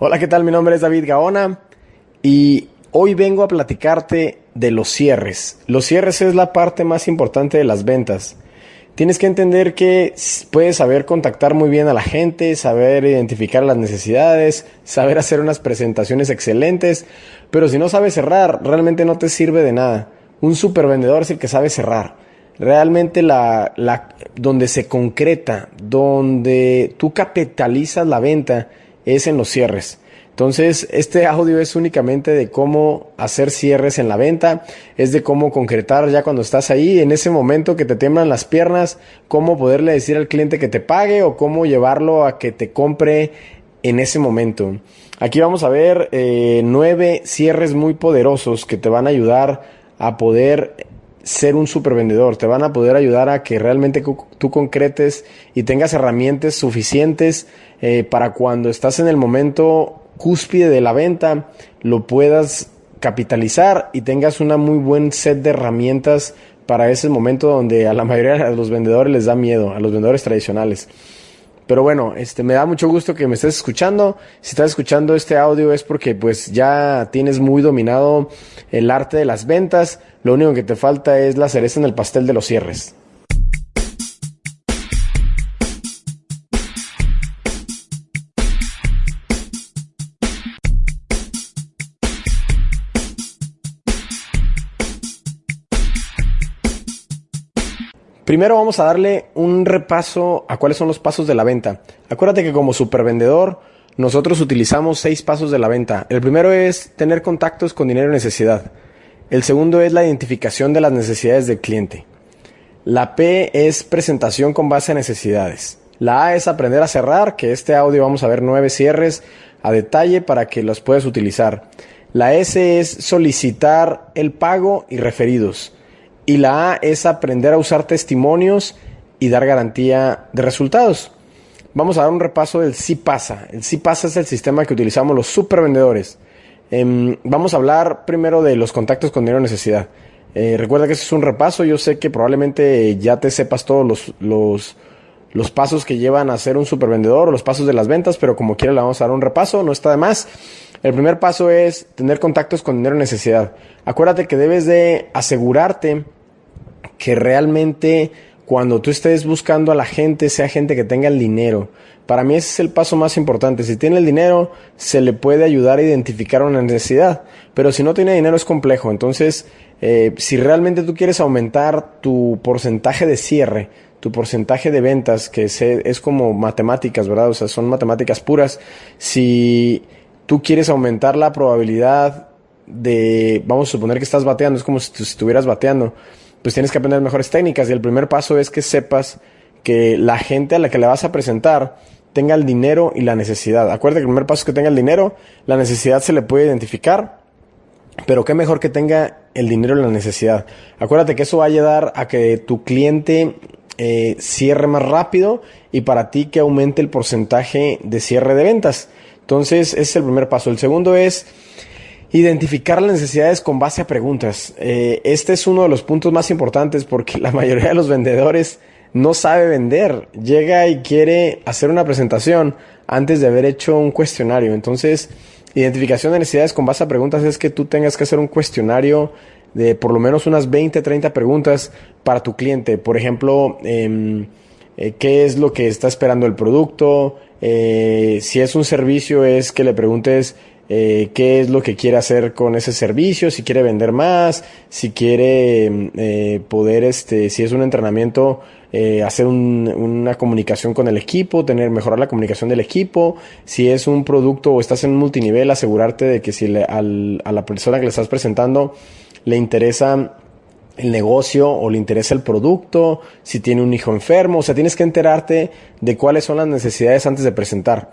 Hola, ¿qué tal? Mi nombre es David Gaona y hoy vengo a platicarte de los cierres. Los cierres es la parte más importante de las ventas. Tienes que entender que puedes saber contactar muy bien a la gente, saber identificar las necesidades, saber hacer unas presentaciones excelentes, pero si no sabes cerrar, realmente no te sirve de nada. Un super vendedor es el que sabe cerrar. Realmente la, la, donde se concreta, donde tú capitalizas la venta, es en los cierres. Entonces, este audio es únicamente de cómo hacer cierres en la venta, es de cómo concretar ya cuando estás ahí, en ese momento que te tiemblan las piernas, cómo poderle decir al cliente que te pague o cómo llevarlo a que te compre en ese momento. Aquí vamos a ver eh, nueve cierres muy poderosos que te van a ayudar a poder ser un super vendedor, te van a poder ayudar a que realmente tú concretes y tengas herramientas suficientes eh, para cuando estás en el momento cúspide de la venta, lo puedas capitalizar y tengas una muy buen set de herramientas para ese momento donde a la mayoría de los vendedores les da miedo, a los vendedores tradicionales. Pero bueno, este me da mucho gusto que me estés escuchando. Si estás escuchando este audio es porque pues ya tienes muy dominado el arte de las ventas. Lo único que te falta es la cereza en el pastel de los cierres. Primero vamos a darle un repaso a cuáles son los pasos de la venta. Acuérdate que como supervendedor nosotros utilizamos seis pasos de la venta. El primero es tener contactos con dinero y necesidad. El segundo es la identificación de las necesidades del cliente. La P es presentación con base a necesidades. La A es aprender a cerrar, que este audio vamos a ver nueve cierres a detalle para que los puedas utilizar. La S es solicitar el pago y referidos. Y la A es aprender a usar testimonios y dar garantía de resultados. Vamos a dar un repaso del sí pasa. El sí pasa es el sistema que utilizamos los supervendedores. Em, vamos a hablar primero de los contactos con dinero necesidad. Eh, recuerda que ese es un repaso. Yo sé que probablemente ya te sepas todos los, los, los pasos que llevan a ser un supervendedor o los pasos de las ventas, pero como quiera le vamos a dar un repaso, no está de más. El primer paso es tener contactos con dinero necesidad. Acuérdate que debes de asegurarte que realmente cuando tú estés buscando a la gente, sea gente que tenga el dinero. Para mí ese es el paso más importante. Si tiene el dinero, se le puede ayudar a identificar una necesidad. Pero si no tiene dinero es complejo. Entonces, eh, si realmente tú quieres aumentar tu porcentaje de cierre, tu porcentaje de ventas, que es, es como matemáticas, ¿verdad? O sea, son matemáticas puras. Si tú quieres aumentar la probabilidad de, vamos a suponer que estás bateando, es como si estuvieras bateando pues tienes que aprender mejores técnicas y el primer paso es que sepas que la gente a la que le vas a presentar tenga el dinero y la necesidad. Acuérdate que el primer paso es que tenga el dinero, la necesidad se le puede identificar, pero qué mejor que tenga el dinero y la necesidad. Acuérdate que eso va a ayudar a que tu cliente eh, cierre más rápido y para ti que aumente el porcentaje de cierre de ventas. Entonces, ese es el primer paso. El segundo es Identificar las necesidades con base a preguntas. Eh, este es uno de los puntos más importantes porque la mayoría de los vendedores no sabe vender. Llega y quiere hacer una presentación antes de haber hecho un cuestionario. Entonces, identificación de necesidades con base a preguntas es que tú tengas que hacer un cuestionario de por lo menos unas 20, 30 preguntas para tu cliente. Por ejemplo, em, eh, qué es lo que está esperando el producto. Eh, si es un servicio, es que le preguntes eh, qué es lo que quiere hacer con ese servicio, si quiere vender más, si quiere eh, poder, este, si es un entrenamiento, eh, hacer una comunicación con el equipo, tener, mejorar la comunicación del equipo, si es un producto o estás en un multinivel, asegurarte de que si a la persona que le estás presentando le interesa el negocio o le interesa el producto, si tiene un hijo enfermo, o sea, tienes que enterarte de cuáles son las necesidades antes de presentar.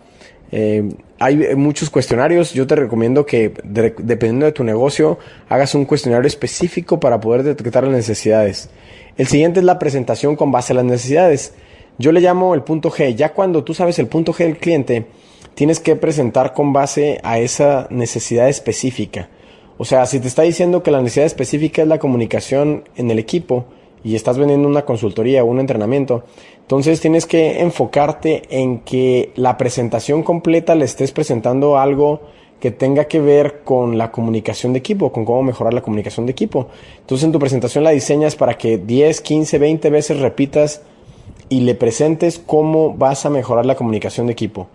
Eh, hay muchos cuestionarios. Yo te recomiendo que, dependiendo de tu negocio, hagas un cuestionario específico para poder detectar las necesidades. El siguiente es la presentación con base a las necesidades. Yo le llamo el punto G. Ya cuando tú sabes el punto G del cliente, tienes que presentar con base a esa necesidad específica. O sea, si te está diciendo que la necesidad específica es la comunicación en el equipo y estás vendiendo una consultoría o un entrenamiento. Entonces tienes que enfocarte en que la presentación completa le estés presentando algo que tenga que ver con la comunicación de equipo, con cómo mejorar la comunicación de equipo. Entonces en tu presentación la diseñas para que 10, 15, 20 veces repitas y le presentes cómo vas a mejorar la comunicación de equipo.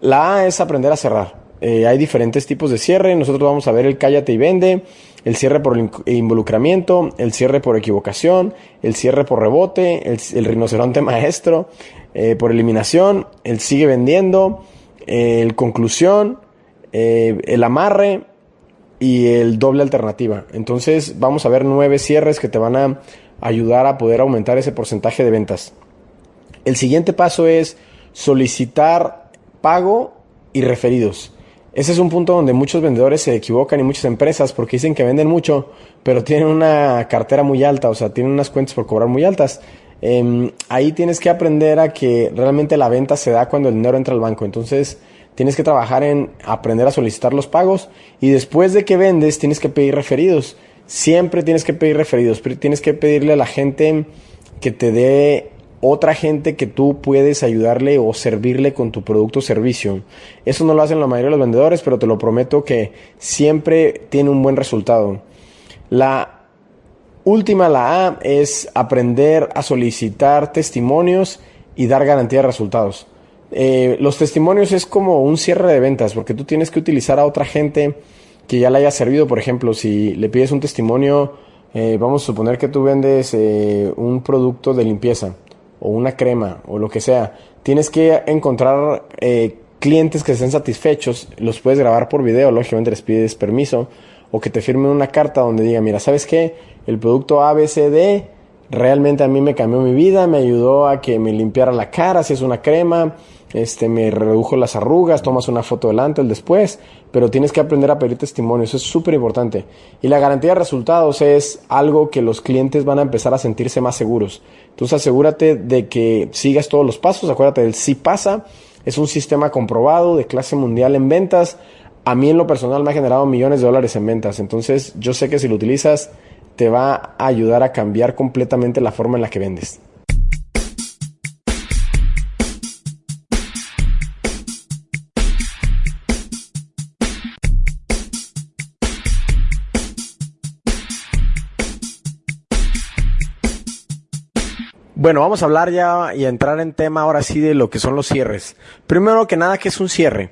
La A es aprender a cerrar. Eh, hay diferentes tipos de cierre. Nosotros vamos a ver el cállate y vende, el cierre por involucramiento, el cierre por equivocación, el cierre por rebote, el, rinoceronte maestro, eh, por eliminación, el sigue vendiendo, el conclusión, eh, el amarre y el doble alternativa. Entonces vamos a ver nueve cierres que te van a ayudar a poder aumentar ese porcentaje de ventas. El siguiente paso es solicitar pago y referidos. Ese es un punto donde muchos vendedores se equivocan y muchas empresas porque dicen que venden mucho, pero tienen una cartera muy alta, o sea, tienen unas cuentas por cobrar muy altas. Em, ahí tienes que aprender a que realmente la venta se da cuando el dinero entra al banco. Entonces, tienes que trabajar en aprender a solicitar los pagos y después de que vendes, tienes que pedir referidos. Siempre tienes que pedir referidos, tienes que pedirle a la gente que te dé otra gente que tú puedes ayudarle o servirle con tu producto o servicio. Eso no lo hacen la mayoría de los vendedores, pero te lo prometo que siempre tiene un buen resultado. La última, la A, es aprender a solicitar testimonios y dar garantía de resultados. Eh, los testimonios es como un cierre de ventas, porque tú tienes que utilizar a otra gente que ya le haya servido. Por ejemplo, si le pides un testimonio, eh, vamos a suponer que tú vendes eh, un producto de limpieza o una crema o lo que sea, tienes que encontrar eh, clientes que estén satisfechos, los puedes grabar por video, lógicamente les pides permiso, o que te firmen una carta donde diga, mira, ¿sabes qué? El producto ABCD realmente a mí me cambió mi vida, me ayudó a que me limpiara la cara, si es una crema, este, me redujo las arrugas, tomas una foto delante, el después, pero tienes que aprender a pedir testimonios, eso es súper importante. Y la garantía de resultados es algo que los clientes van a empezar a sentirse más seguros. Entonces asegúrate de que sigas todos los pasos, acuérdate del si pasa, es un sistema comprobado de clase mundial en ventas. A mí en lo personal me ha generado millones de dólares en ventas, entonces yo sé que si lo utilizas te va a ayudar a cambiar completamente la forma en la que vendes. Bueno, vamos a hablar ya y a entrar en tema ahora sí de lo que son los cierres. Primero que nada, ¿qué es un cierre?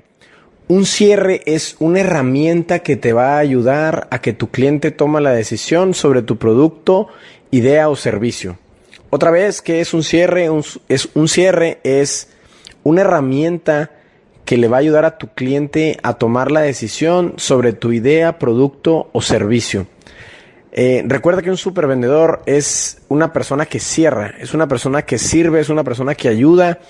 Un cierre es una herramienta que te va a ayudar a que tu cliente tome la decisión sobre tu producto, idea o servicio. Otra vez, ¿qué es un cierre? es, un cierre es una herramienta que le va a ayudar a tu cliente a tomar la decisión sobre tu idea, producto o servicio. Eh, recuerda que un supervendedor es una persona que cierra, es una persona que sirve, es una persona que ayuda.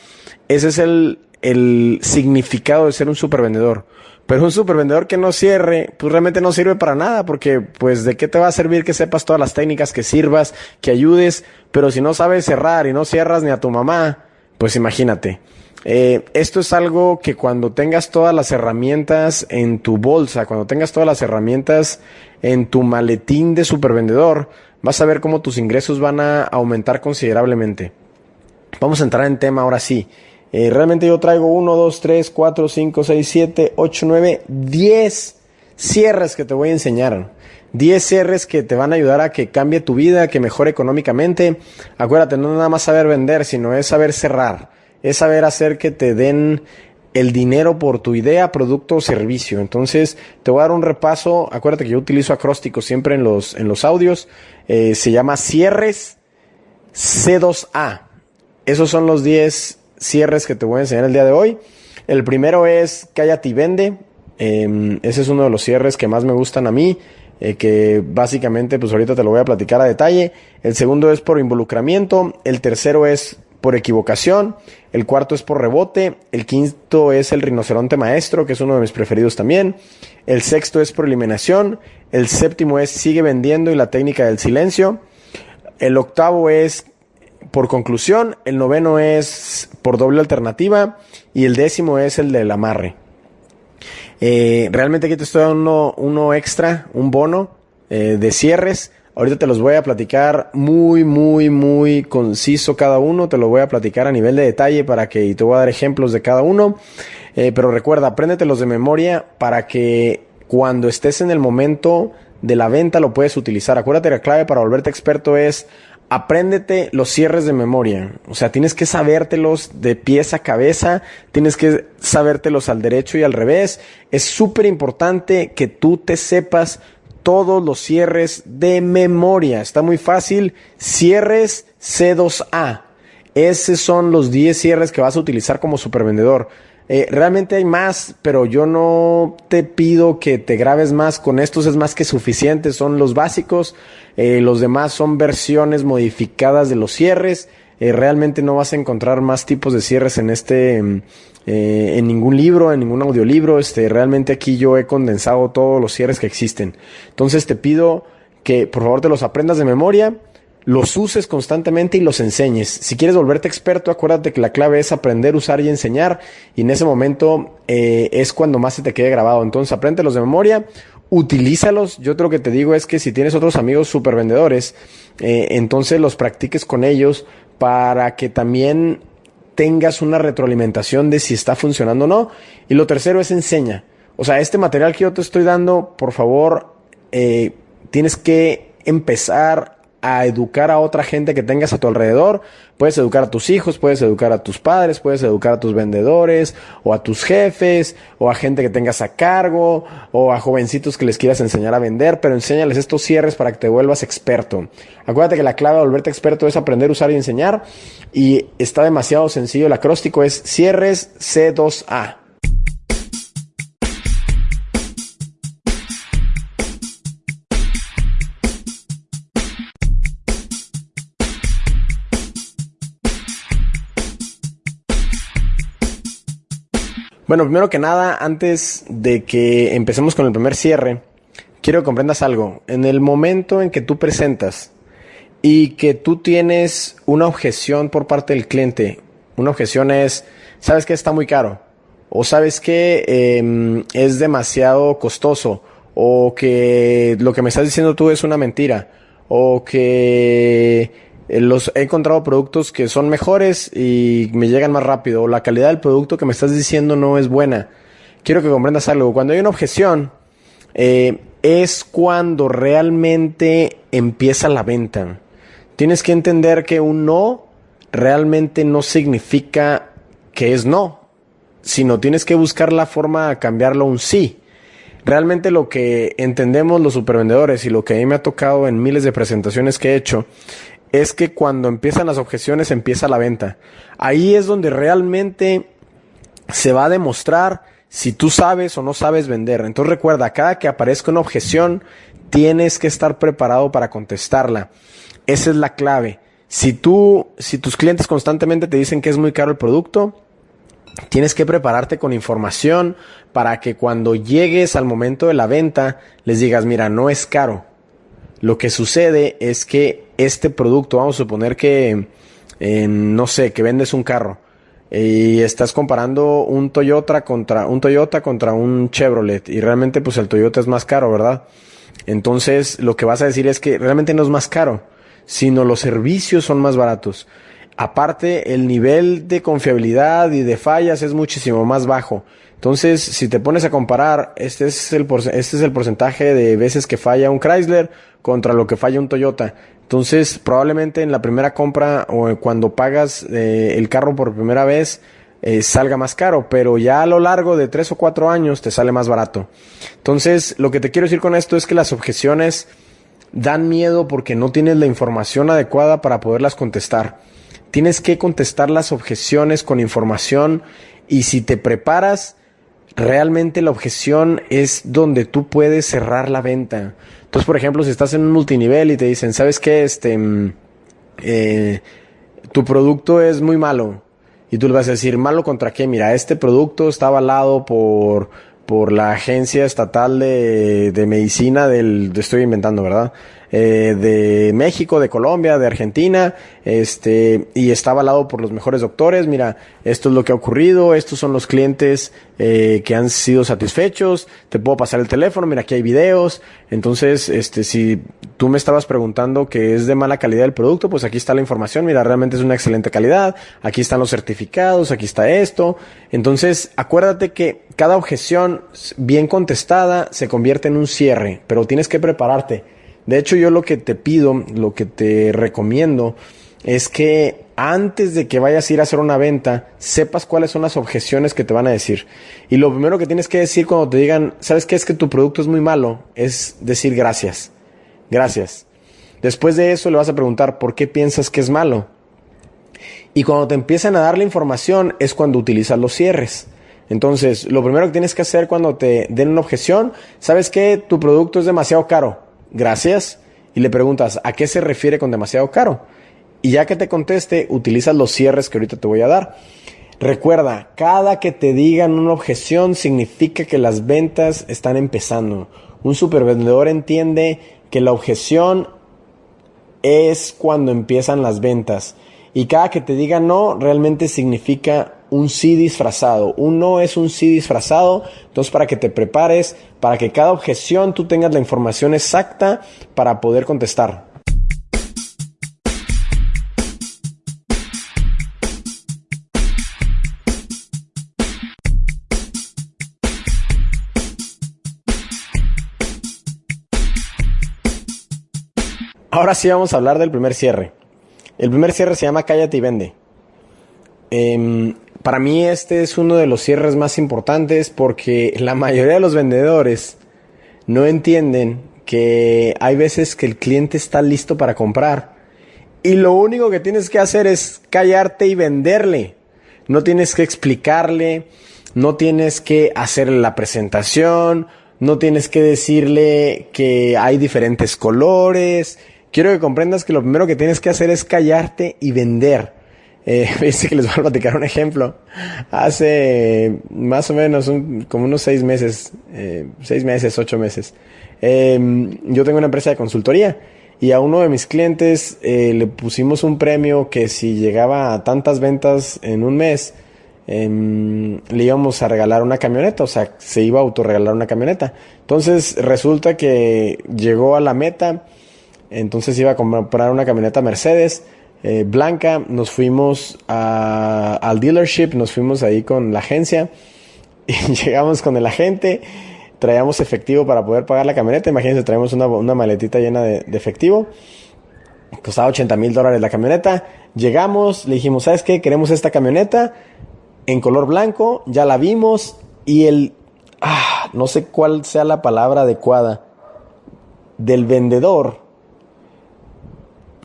Ese es el, el significado de ser un supervendedor. Pero un supervendedor que no cierre, pues realmente no sirve para nada, porque pues de qué te va a servir que sepas todas las técnicas, que sirvas, que ayudes, pero si no sabes cerrar y no cierras ni a tu mamá, pues imagínate. Eh, esto es algo que cuando tengas todas las herramientas en tu bolsa, cuando tengas todas las herramientas en tu maletín de supervendedor, vas a ver cómo tus ingresos van a aumentar considerablemente. Vamos a entrar en tema ahora sí. Eh, realmente yo traigo 1, 2, 3, 4, 5, 6, 7, 8, 9, 10 cierres que te voy a enseñar. 10 cierres que te van a ayudar a que cambie tu vida, que mejore económicamente. Acuérdate, no nada más saber vender, sino es saber cerrar. Es saber hacer que te den el dinero por tu idea, producto o servicio. Entonces, te voy a dar un repaso. Acuérdate que yo utilizo acrósticos siempre en los, en los audios. Eh, se llama cierres C2A. Esos son los 10 cierres que te voy a enseñar el día de hoy. El primero es Cállate y Vende. Em, ese es uno de los cierres que más me gustan a mí. Eh, que básicamente, pues ahorita te lo voy a platicar a detalle. El segundo es por involucramiento. El tercero es por equivocación, el cuarto es por rebote, el quinto es el rinoceronte maestro, que es uno de mis preferidos también, el sexto es por eliminación, el séptimo es sigue vendiendo y la técnica del silencio, el octavo es por conclusión, el noveno es por doble alternativa y el décimo es el del amarre. Eh, realmente aquí te estoy dando uno, extra, un bono eh, de cierres Ahorita te los voy a platicar muy, muy, muy conciso cada uno. Te lo voy a platicar a nivel de detalle para que y te voy a dar ejemplos de cada uno. Eh, pero recuerda, apréndetelos de memoria para que cuando estés en el momento de la venta lo puedes utilizar. Acuérdate la clave para volverte experto es apréndete los cierres de memoria. O sea, tienes que sabértelos de pies a cabeza, tienes que sabértelos al derecho y al revés. Es súper importante que tú te sepas todos los cierres de memoria. Está muy fácil. Cierres C2A. Esos son los 10 cierres que vas a utilizar como supervendedor. Eh, realmente hay más, pero yo no te pido que te grabes más. Con estos es más que suficiente. Son los básicos. Eh, los demás son versiones modificadas de los cierres. Eh, realmente no vas a encontrar más tipos de cierres en este, mm, eh, en ningún libro, en ningún audiolibro. Este, realmente aquí yo he condensado todos los cierres que existen. Entonces te pido que por favor te los aprendas de memoria, los uses constantemente y los enseñes. Si quieres volverte experto, acuérdate que la clave es aprender, usar y enseñar. Y en ese momento eh, es cuando más se te quede grabado. Entonces los de memoria, utilízalos. Yo creo que te digo es que si tienes otros amigos super vendedores, eh, entonces los practiques con ellos para que también tengas una retroalimentación de si está funcionando o no. Y lo tercero es enseña. O sea, este material que yo te estoy dando, por favor, eh, tienes que empezar a educar a otra gente que tengas a tu alrededor. Puedes educar a tus hijos, puedes educar a tus padres, puedes educar a tus vendedores, o a tus jefes, o a gente que tengas a cargo, o a jovencitos que les quieras enseñar a vender, pero enséñales estos cierres para que te vuelvas experto. Acuérdate que la clave de volverte experto es aprender usar y enseñar, y está demasiado sencillo. El acróstico es cierres C2A. Bueno, primero que nada, antes de que empecemos con el primer cierre, quiero que comprendas algo. En el momento en que tú presentas y que tú tienes una objeción por parte del cliente, una objeción es, sabes que está muy caro, o sabes que em, es demasiado costoso, o que lo que me estás diciendo tú es una mentira, o que los he encontrado productos que son mejores y me llegan más rápido. La calidad del producto que me estás diciendo no es buena. Quiero que comprendas algo. Cuando hay una objeción, eh, es cuando realmente empieza la venta. Tienes que entender que un no realmente no significa que es no, sino tienes que buscar la forma de cambiarlo a un sí. Realmente lo que entendemos los supervendedores y lo que a mí me ha tocado en miles de presentaciones que he hecho es que cuando empiezan las objeciones empieza la venta. Ahí es donde realmente se va a demostrar si tú sabes o no sabes vender. Entonces recuerda, cada que aparezca una objeción, tienes que estar preparado para contestarla. Esa es la clave. Si tú, si tus clientes constantemente te dicen que es muy caro el producto, tienes que prepararte con información para que cuando llegues al momento de la venta les digas, mira, no es caro. Lo que sucede es que este producto, vamos a suponer que, no sé, que vendes un carro y estás comparando un Toyota contra un Toyota contra un Chevrolet y realmente pues el Toyota es más caro, ¿verdad? Entonces lo que vas a decir es que realmente no es más caro, sino los servicios son más baratos. Aparte, el nivel de confiabilidad y de fallas es muchísimo más bajo. Entonces, si te pones a comparar, este es el, este es el porcentaje de veces que falla un Chrysler contra lo que falla un Toyota. Entonces, probablemente en la primera compra o cuando pagas eh, el carro por primera vez, eh, salga más caro, pero ya a lo largo de tres o cuatro años te sale más barato. Entonces, lo que te quiero decir con esto es que las objeciones dan miedo porque no tienes la información adecuada para poderlas contestar. Tienes que contestar las objeciones con información y si te preparas, realmente la objeción es donde tú puedes cerrar la venta. Entonces, por ejemplo, si estás en un multinivel y te dicen, ¿sabes qué? Este, mm, eh, tu producto es muy malo. Y tú le vas a decir, ¿malo contra qué? Mira, este producto está avalado por, por la Agencia Estatal de, de Medicina del, estoy inventando, ¿verdad? Eh, de México, de Colombia, de Argentina, este, y está avalado por los mejores doctores. Mira, esto es lo que ha ocurrido, estos son los clientes eh, que han sido satisfechos, te puedo pasar el teléfono, mira, aquí hay videos. Entonces, este, si tú me estabas preguntando que es de mala calidad el producto, pues aquí está la información, mira, realmente es una excelente calidad, aquí están los certificados, aquí está esto. Entonces, acuérdate que cada objeción bien contestada se convierte en un cierre, pero tienes que prepararte. De hecho, yo lo que te pido, lo que te recomiendo, es que antes de que vayas a ir a hacer una venta, sepas cuáles son las objeciones que te van a decir. Y lo primero que tienes que decir cuando te digan, ¿sabes qué es que tu producto es muy malo? Es decir gracias. Gracias. Después de eso le vas a preguntar, ¿por qué piensas que es malo? Y cuando te empiezan a dar la información es cuando utilizas los cierres. Entonces, lo primero que tienes que hacer cuando te den una objeción, ¿sabes qué? Tu producto es demasiado caro. Gracias. Y le preguntas, ¿a qué se refiere con demasiado caro? Y ya que te conteste, utilizas los cierres que ahorita te voy a dar. Recuerda, cada que te digan una objeción significa que las ventas están empezando. Un supervendedor entiende que la objeción es cuando empiezan las ventas. Y cada que te diga no, realmente significa un sí disfrazado. Un no es un sí disfrazado. Entonces, para que te prepares, para que cada objeción tú tengas la información exacta para poder contestar. Ahora sí vamos a hablar del primer cierre. El primer cierre se llama Cállate y vende. Em, para mí este es uno de los cierres más importantes porque la mayoría de los vendedores no entienden que hay veces que el cliente está listo para comprar y lo único que tienes que hacer es callarte y venderle. No tienes que explicarle, no tienes que hacerle la presentación, no tienes que decirle que hay diferentes colores, quiero que comprendas que lo primero que tienes que hacer es callarte y vender. Eh, que les voy a platicar un ejemplo. Hace más o menos como unos seis meses, eh, seis meses, ocho meses, em, yo tengo una empresa de consultoría y a uno de mis clientes eh, le pusimos un premio que si llegaba a tantas ventas en un mes, em, le íbamos a regalar una camioneta, o sea, se iba a autorregalar una camioneta. Entonces resulta que llegó a la meta entonces iba a comprar una camioneta Mercedes eh, blanca. Nos fuimos al dealership, nos fuimos ahí con la agencia y llegamos con el agente. Traíamos efectivo para poder pagar la camioneta. Imagínense, traemos una, maletita llena de, efectivo. Costaba 80 mil dólares la camioneta. Llegamos, le dijimos, ¿sabes qué? Queremos esta camioneta en color blanco. Ya la vimos. Y el... Ah, no sé cuál sea la palabra adecuada. Del vendedor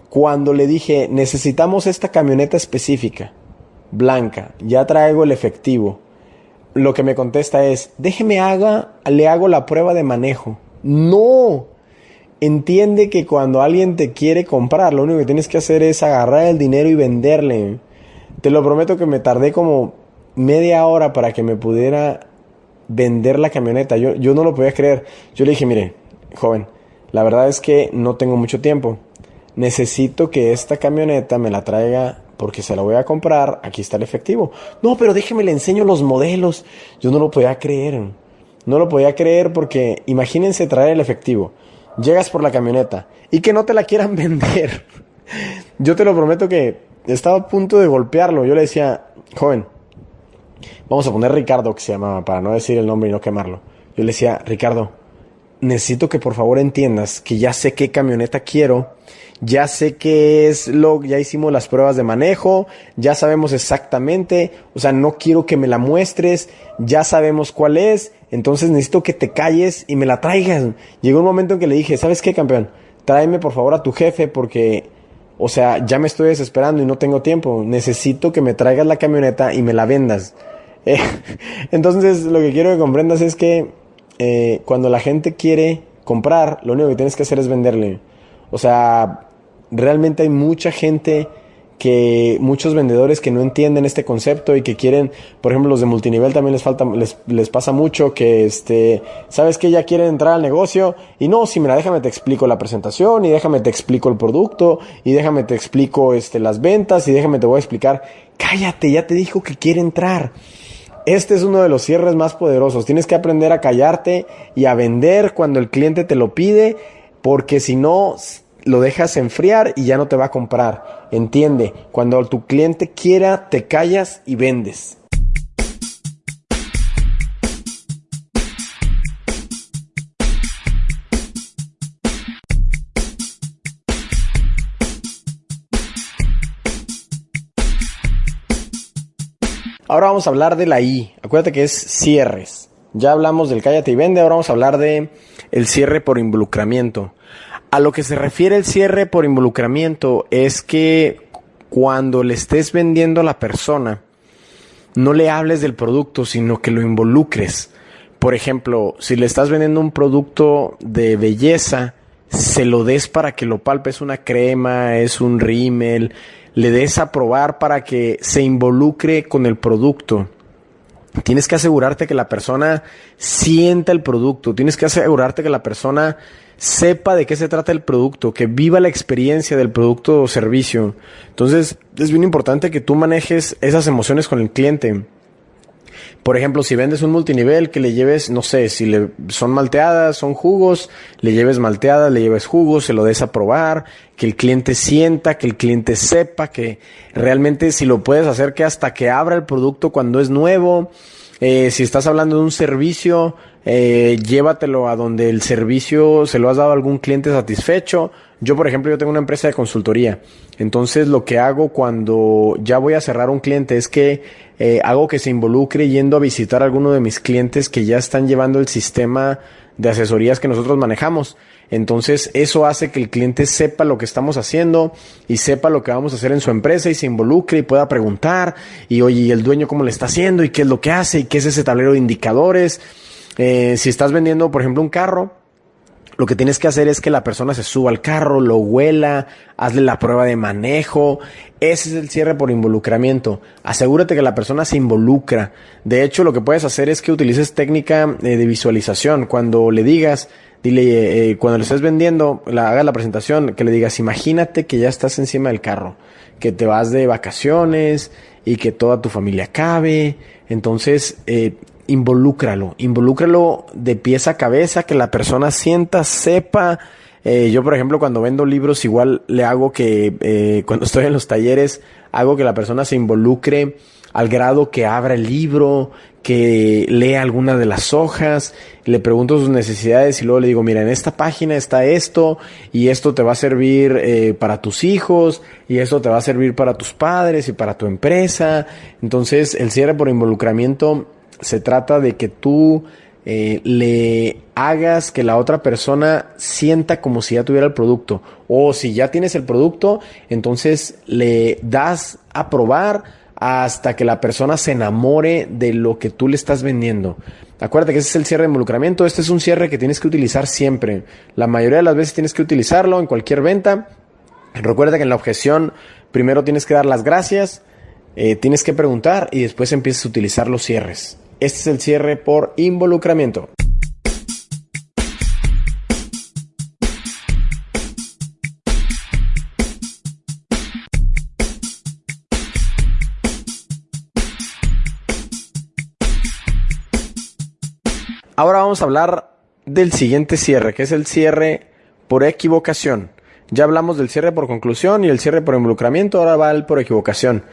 cuando le dije, necesitamos esta camioneta específica, blanca, ya traigo el efectivo, lo que me contesta es, déjeme haga, le hago la prueba de manejo. No, entiende que cuando alguien te quiere comprar, lo único que tienes que hacer es agarrar el dinero y venderle. Te lo prometo que me tardé como media hora para que me pudiera vender la camioneta. Yo, yo no lo podía creer. Yo le dije, mire, joven, la verdad es que no tengo mucho tiempo necesito que esta camioneta me la traiga porque se la voy a comprar, aquí está el efectivo. No, pero déjeme le enseño los modelos. Yo no lo podía creer. No lo podía creer porque imagínense traer el efectivo. Llegas por la camioneta y que no te la quieran vender. Yo te lo prometo que estaba a punto de golpearlo. Yo le decía, joven, vamos a poner Ricardo que se llamaba para no decir el nombre y no quemarlo. Yo le decía, Ricardo, necesito que por favor entiendas que ya sé qué camioneta quiero ya sé qué es lo, ya hicimos las pruebas de manejo, ya sabemos exactamente, o sea, no quiero que me la muestres, ya sabemos cuál es, entonces necesito que te calles y me la traigas. Llegó un momento en que le dije, ¿sabes qué, campeón? Tráeme por favor a tu jefe porque, o sea, ya me estoy desesperando y no tengo tiempo, necesito que me traigas la camioneta y me la vendas. Eh, entonces, lo que quiero que comprendas es que eh, cuando la gente quiere comprar, lo único que tienes que hacer es venderle. O sea, realmente hay mucha gente que muchos vendedores que no entienden este concepto y que quieren, por ejemplo, los de multinivel también les falta, les, les pasa mucho que este, sabes que ya quieren entrar al negocio y no, si mira, déjame te explico la presentación y déjame te explico el producto y déjame te explico este, las ventas y déjame te voy a explicar, cállate, ya te dijo que quiere entrar. Este es uno de los cierres más poderosos. Tienes que aprender a callarte y a vender cuando el cliente te lo pide, porque si no, lo dejas enfriar y ya no te va a comprar. Entiende, cuando tu cliente quiera, te callas y vendes. Ahora vamos a hablar de la I. Acuérdate que es cierres. Ya hablamos del cállate y vende, ahora vamos a hablar de el cierre por involucramiento. A lo que se refiere el cierre por involucramiento es que cuando le estés vendiendo a la persona, no le hables del producto, sino que lo involucres. Por ejemplo, si le estás vendiendo un producto de belleza, se lo des para que lo palpes una crema, es un rímel, le des a probar para que se involucre con el producto. Tienes que asegurarte que la persona sienta el producto, tienes que asegurarte que la persona sepa de qué se trata el producto, que viva la experiencia del producto o servicio. Entonces, es bien importante que tú manejes esas emociones con el cliente. Por ejemplo, si vendes un multinivel, que le lleves, no sé, si le, son malteadas, son jugos, le lleves malteadas, le lleves jugos, se lo des a probar, que el cliente sienta, que el cliente sepa, que realmente si lo puedes hacer que hasta que abra el producto cuando es nuevo, eh, si estás hablando de un servicio, eh, llévatelo a donde el servicio se lo has dado a algún cliente satisfecho. Yo, por ejemplo, yo tengo una empresa de consultoría. Entonces, lo que hago cuando ya voy a cerrar un cliente es que eh, hago que se involucre yendo a visitar a alguno de mis clientes que ya están llevando el sistema de asesorías que nosotros manejamos. Entonces, eso hace que el cliente sepa lo que estamos haciendo y sepa lo que vamos a hacer en su empresa y se involucre y pueda preguntar y oye, ¿y el dueño cómo le está haciendo y qué es lo que hace y qué es ese tablero de indicadores? Eh, si estás vendiendo, por ejemplo, un carro, lo que tienes que hacer es que la persona se suba al carro, lo huela, hazle la prueba de manejo. Ese es el cierre por involucramiento. Asegúrate que la persona se involucra. De hecho, lo que puedes hacer es que utilices técnica eh, de visualización. Cuando le digas, dile, eh, cuando le estés vendiendo, la, haga la presentación, que le digas, imagínate que ya estás encima del carro, que te vas de vacaciones y que toda tu familia cabe. Entonces, eh, involúcralo, involúcralo de pies a cabeza, que la persona sienta, sepa. Eh, yo, por ejemplo, cuando vendo libros, igual le hago que, eh, cuando estoy en los talleres, hago que la persona se involucre al grado que abra el libro, que lea alguna de las hojas, le pregunto sus necesidades y luego le digo, mira, en esta página está esto y esto te va a servir eh, para tus hijos y esto te va a servir para tus padres y para tu empresa. Entonces, el cierre por involucramiento se trata de que tú eh, le hagas que la otra persona sienta como si ya tuviera el producto. O si ya tienes el producto, entonces le das a probar hasta que la persona se enamore de lo que tú le estás vendiendo. Acuérdate que ese es el cierre de involucramiento. Este es un cierre que tienes que utilizar siempre. La mayoría de las veces tienes que utilizarlo en cualquier venta. Recuerda que en la objeción primero tienes que dar las gracias, eh, tienes que preguntar y después empiezas a utilizar los cierres. Este es el cierre por involucramiento. Ahora vamos a hablar del siguiente cierre, que es el cierre por equivocación. Ya hablamos del cierre por conclusión y el cierre por involucramiento, ahora va el por equivocación.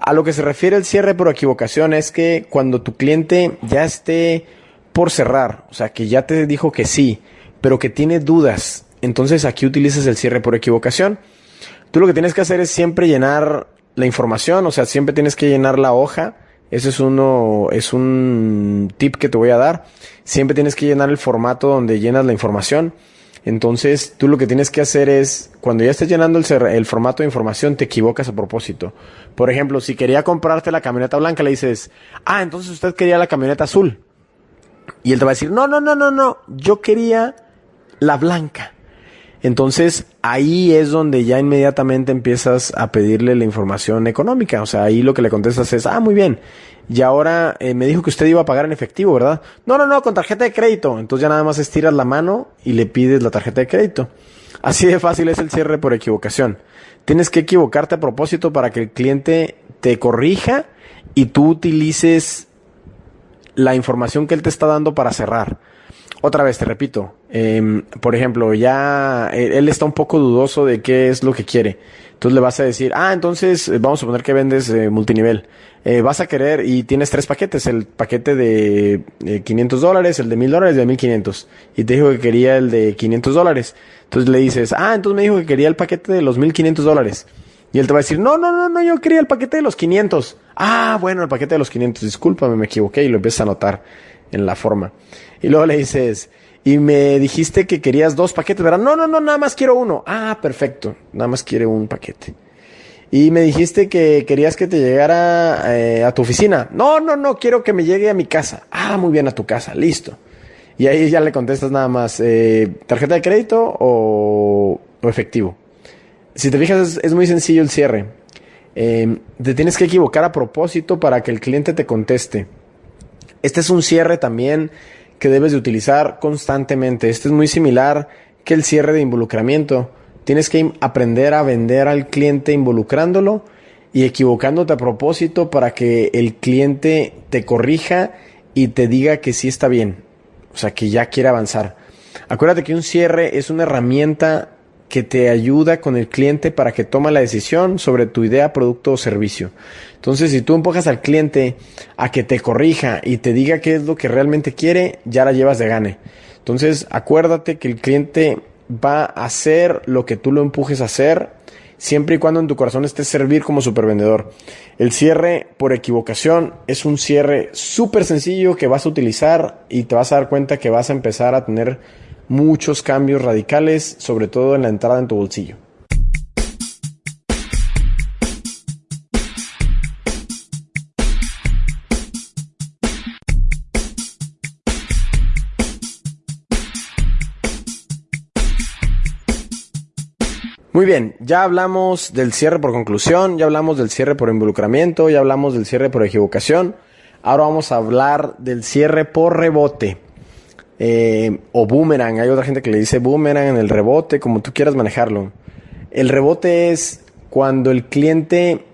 A lo que se refiere el cierre por equivocación es que cuando tu cliente ya esté por cerrar, o sea, que ya te dijo que sí, pero que tiene dudas, entonces aquí utilizas el cierre por equivocación. Tú lo que tienes que hacer es siempre llenar la información, o sea, siempre tienes que llenar la hoja. Ese es uno, es un tip que te voy a dar. Siempre tienes que llenar el formato donde llenas la información. Entonces, tú lo que tienes que hacer es, cuando ya estés llenando el, formato de información, te equivocas a propósito. Por ejemplo, si quería comprarte la camioneta blanca, le dices, ah, entonces usted quería la camioneta azul. Y él te va a decir, no, no, no, no, no, yo quería la blanca. Entonces ahí es donde ya inmediatamente empiezas a pedirle la información económica. O sea, ahí lo que le contestas es, ah, muy bien. Y ahora eh, me dijo que usted iba a pagar en efectivo, ¿verdad? No, no, no, con tarjeta de crédito. Entonces ya nada más estiras la mano y le pides la tarjeta de crédito. Así de fácil es el cierre por equivocación. Tienes que equivocarte a propósito para que el cliente te corrija y tú utilices la información que él te está dando para cerrar. Otra vez, te repito, em, por ejemplo, ya él está un poco dudoso de qué es lo que quiere. Entonces le vas a decir, ah, entonces eh, vamos a poner que vendes eh, multinivel. Eh, vas a querer y tienes tres paquetes, el paquete de 500 dólares, el de 1000 dólares y el de 1500. Y te dijo que quería el de 500 dólares. Entonces le dices, ah, entonces me dijo que quería el paquete de los 1500 dólares. Y él te va a decir, no, no, no, no, yo quería el paquete de los 500. Ah, bueno, el paquete de los 500, discúlpame, me equivoqué y lo empiezas a anotar en la forma. Y luego le dices, y me dijiste que querías dos paquetes, ¿verdad? No, no, no, nada más quiero uno. Ah, perfecto, nada más quiere un paquete. Y me dijiste que querías que te llegara eh, a tu oficina. No, no, no, quiero que me llegue a mi casa. Ah, muy bien, a tu casa, listo. Y ahí ya le contestas nada más, eh, ¿tarjeta de crédito o, efectivo? Si te fijas, es, muy sencillo el cierre. Eh, te tienes que equivocar a propósito para que el cliente te conteste. Este es un cierre también que debes de utilizar constantemente. Este es muy similar que el cierre de involucramiento. Tienes que aprender a vender al cliente involucrándolo y equivocándote a propósito para que el cliente te corrija y te diga que sí está bien. O sea, que ya quiere avanzar. Acuérdate que un cierre es una herramienta que te ayuda con el cliente para que tome la decisión sobre tu idea, producto o servicio. Entonces, si tú empujas al cliente a que te corrija y te diga qué es lo que realmente quiere, ya la llevas de gane. Entonces, acuérdate que el cliente va a hacer lo que tú lo empujes a hacer, siempre y cuando en tu corazón esté servir como supervendedor. El cierre por equivocación es un cierre súper sencillo que vas a utilizar y te vas a dar cuenta que vas a empezar a tener muchos cambios radicales, sobre todo en la entrada en tu bolsillo. Muy bien, ya hablamos del cierre por conclusión, ya hablamos del cierre por involucramiento, ya hablamos del cierre por equivocación. Ahora vamos a hablar del cierre por rebote. Eh, o boomerang. Hay otra gente que le dice boomerang en el rebote, como tú quieras manejarlo. El rebote es cuando el cliente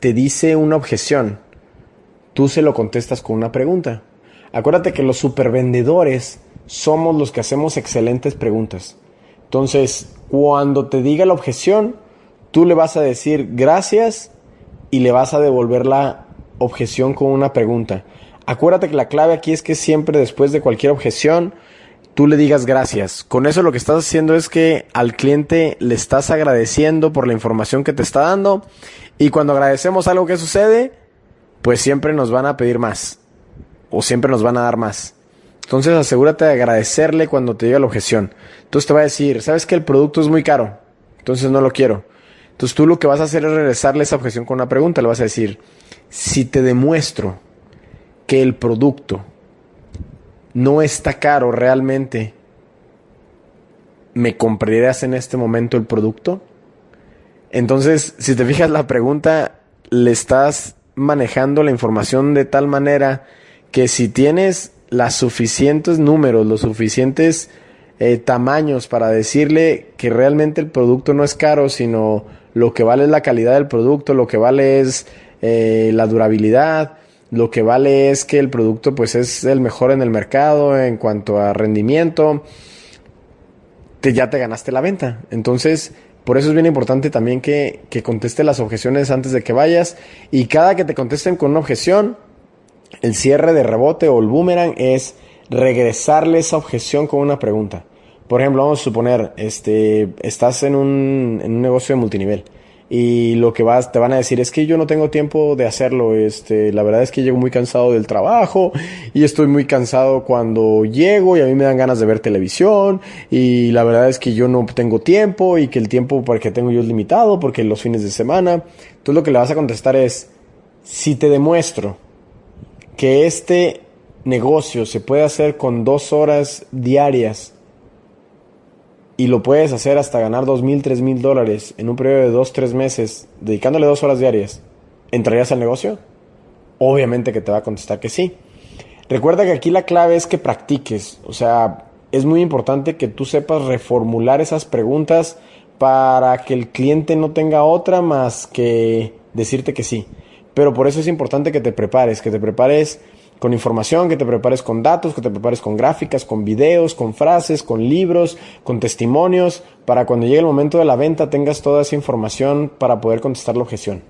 te dice una objeción, tú se lo contestas con una pregunta. Acuérdate que los supervendedores somos los que hacemos excelentes preguntas. Entonces, cuando te diga la objeción, tú le vas a decir gracias y le vas a devolver la objeción con una pregunta. Acuérdate que la clave aquí es que siempre después de cualquier objeción, tú le digas gracias. Con eso lo que estás haciendo es que al cliente le estás agradeciendo por la información que te está dando y cuando agradecemos algo que sucede, pues siempre nos van a pedir más o siempre nos van a dar más. Entonces asegúrate de agradecerle cuando te diga la objeción. Entonces te va a decir, sabes que el producto es muy caro, entonces no lo quiero. Entonces tú lo que vas a hacer es regresarle esa objeción con una pregunta. Le vas a decir, si te demuestro que el producto no está caro realmente, ¿me comprarías en este momento el producto? Entonces, si te fijas la pregunta, le estás manejando la información de tal manera que si tienes los suficientes números, los suficientes eh, tamaños para decirle que realmente el producto no es caro, sino lo que vale es la calidad del producto, lo que vale es eh, la durabilidad, lo que vale es que el producto pues es el mejor en el mercado en cuanto a rendimiento, te, ya te ganaste la venta. Entonces, por eso es bien importante también que, que conteste las objeciones antes de que vayas y cada que te contesten con una objeción, el cierre de rebote o el boomerang es regresarle esa objeción con una pregunta. Por ejemplo, vamos a suponer, este, estás en un, en un negocio de multinivel y lo que vas te van a decir es que yo no tengo tiempo de hacerlo este la verdad es que llego muy cansado del trabajo y estoy muy cansado cuando llego y a mí me dan ganas de ver televisión y la verdad es que yo no tengo tiempo y que el tiempo que tengo yo es limitado porque los fines de semana entonces lo que le vas a contestar es si te demuestro que este negocio se puede hacer con dos horas diarias y lo puedes hacer hasta ganar dos mil, tres mil dólares en un periodo de dos, tres meses, dedicándole dos horas diarias, ¿entrarías al negocio? Obviamente que te va a contestar que sí. Recuerda que aquí la clave es que practiques, o sea, es muy importante que tú sepas reformular esas preguntas para que el cliente no tenga otra más que decirte que sí. Pero por eso es importante que te prepares, que te prepares con información, que te prepares con datos, que te prepares con gráficas, con videos, con frases, con libros, con testimonios, para cuando llegue el momento de la venta tengas toda esa información para poder contestar la objeción.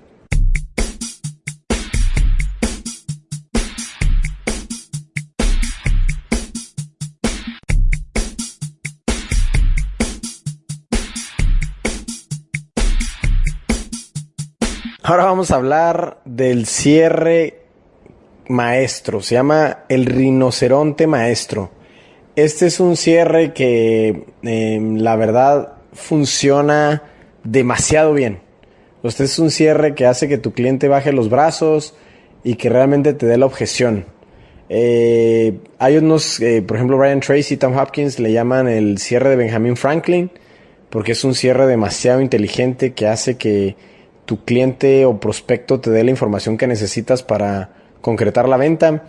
Ahora vamos a hablar del cierre maestro, se llama el rinoceronte maestro. Este es un cierre que em, la verdad funciona demasiado bien. Este es un cierre que hace que tu cliente baje los brazos y que realmente te dé la objeción. Eh, hay unos, eh, por ejemplo, Brian Tracy y Tom Hopkins le llaman el cierre de Benjamin Franklin, porque es un cierre demasiado inteligente que hace que tu cliente o prospecto te dé la información que necesitas para concretar la venta.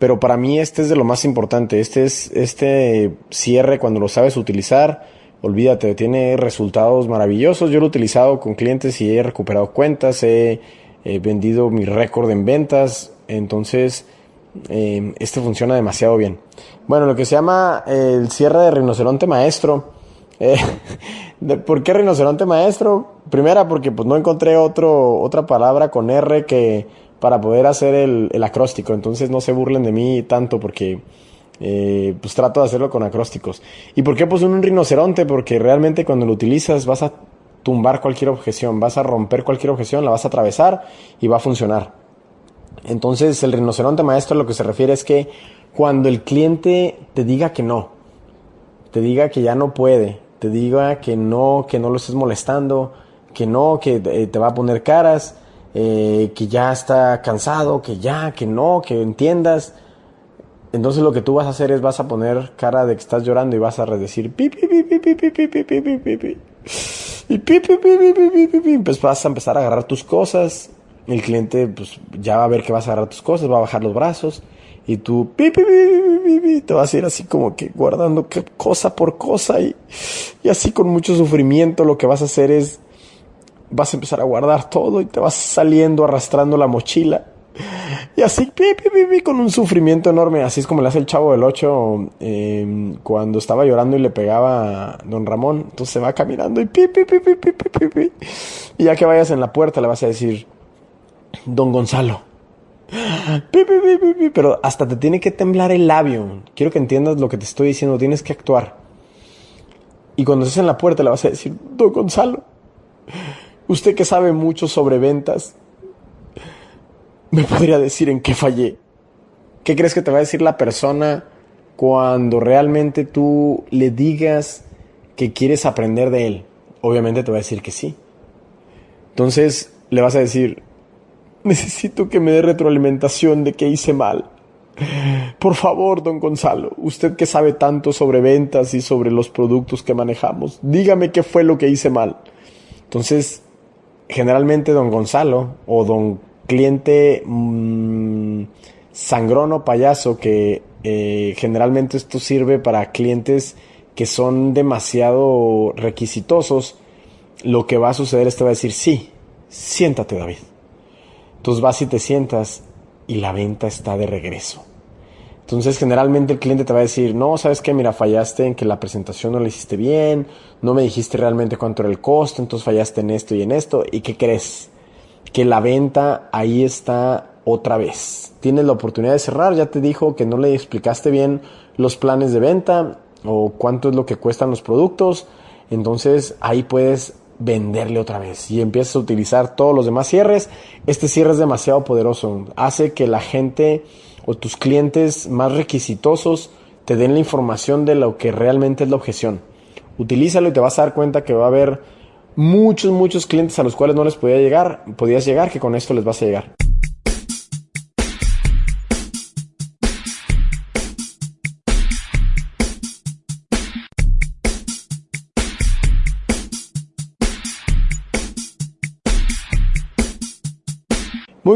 Pero para mí este es de lo más importante. Este es este cierre cuando lo sabes utilizar. Olvídate, tiene resultados maravillosos. Yo lo he utilizado con clientes y he recuperado cuentas, he, vendido mi récord en ventas. Entonces, eh, este funciona demasiado bien. Bueno, lo que se llama el cierre de rinoceronte maestro. Eh, ¿Por qué rinoceronte maestro? Primera, porque pues no encontré otra palabra con R que para poder hacer el, acróstico. Entonces no se burlen de mí tanto porque eh, pues trato de hacerlo con acrósticos. ¿Y por qué pues un rinoceronte? Porque realmente cuando lo utilizas vas a tumbar cualquier objeción, vas a romper cualquier objeción, la vas a atravesar y va a funcionar. Entonces el rinoceronte maestro lo que se refiere es que cuando el cliente te diga que no, te diga que ya no puede, te diga que no, que no lo estés molestando, que no, que eh, te va a poner caras, eh, que ya está cansado, que ya, que no, que entiendas. Entonces lo que tú vas a hacer es vas a poner cara de que estás llorando y vas a decir pi pi pi pi pi pi pi pi pi pi pi pi y pi pi pi pi pi pi pi pues vas a empezar a agarrar tus cosas. El cliente pues ya va a ver que vas a agarrar tus cosas, va a bajar los brazos y tú pi pi pi pi te vas a ir así como que guardando cosa por cosa y, y así con mucho sufrimiento lo que vas a hacer es vas a empezar a guardar todo y te vas saliendo arrastrando la mochila. Y así, pi, pi, con un sufrimiento enorme. Así es como le hace el chavo del 8 em, cuando estaba llorando y le pegaba a don Ramón. Entonces se va caminando y pi, pi, pi, pi, pi, pi, pi. Y ya que vayas en la puerta le vas a decir, don Gonzalo. Pi, pi, pi, pi, pi. Pero hasta te tiene que temblar el labio. Quiero que entiendas lo que te estoy diciendo. Tienes que actuar. Y cuando estés en la puerta le vas a decir, don Gonzalo. Usted que sabe mucho sobre ventas, ¿me podría decir en qué fallé? ¿Qué crees que te va a decir la persona cuando realmente tú le digas que quieres aprender de él? Obviamente te va a decir que sí. Entonces le vas a decir, necesito que me dé retroalimentación de qué hice mal. Por favor, don Gonzalo, usted que sabe tanto sobre ventas y sobre los productos que manejamos, dígame qué fue lo que hice mal. Entonces, generalmente don Gonzalo o don cliente mmm, sangrón payaso, que eh, generalmente esto sirve para clientes que son demasiado requisitosos, lo que va a suceder es que va a decir, sí, siéntate David. Entonces vas y te sientas y la venta está de regreso. Entonces generalmente el cliente te va a decir, no, sabes qué, mira, fallaste en que la presentación no la hiciste bien, no me dijiste realmente cuánto era el costo, entonces fallaste en esto y en esto. ¿Y qué crees? Que la venta ahí está otra vez. Tienes la oportunidad de cerrar, ya te dijo que no le explicaste bien los planes de venta o cuánto es lo que cuestan los productos. Entonces ahí puedes venderle otra vez y empiezas a utilizar todos los demás cierres. Este cierre es demasiado poderoso. Hace que la gente o tus clientes más requisitosos te den la información de lo que realmente es la objeción. Utilízalo y te vas a dar cuenta que va a haber muchos, muchos clientes a los cuales no les podía llegar, podías llegar, que con esto les vas a llegar.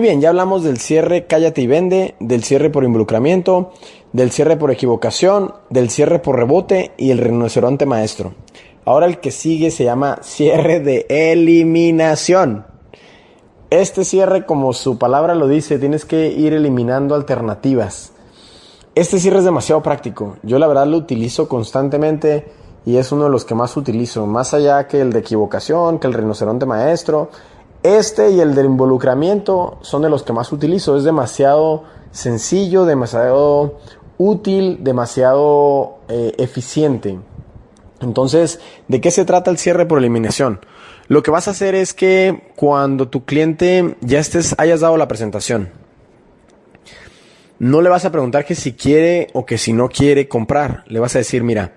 Bien, ya hablamos del cierre cállate y vende, del cierre por involucramiento, del cierre por equivocación, del cierre por rebote y el rinoceronte maestro. Ahora el que sigue se llama cierre de eliminación. Este cierre, como su palabra lo dice, tienes que ir eliminando alternativas. Este cierre es demasiado práctico. Yo la verdad lo utilizo constantemente y es uno de los que más utilizo. Más allá que el de equivocación, que el rinoceronte maestro. Este y el del involucramiento son de los que más utilizo. Es demasiado sencillo, demasiado útil, demasiado eh, eficiente. Entonces, ¿de qué se trata el cierre por eliminación? Lo que vas a hacer es que cuando tu cliente ya estés, hayas dado la presentación, no le vas a preguntar que si quiere o que si no quiere comprar. Le vas a decir, mira,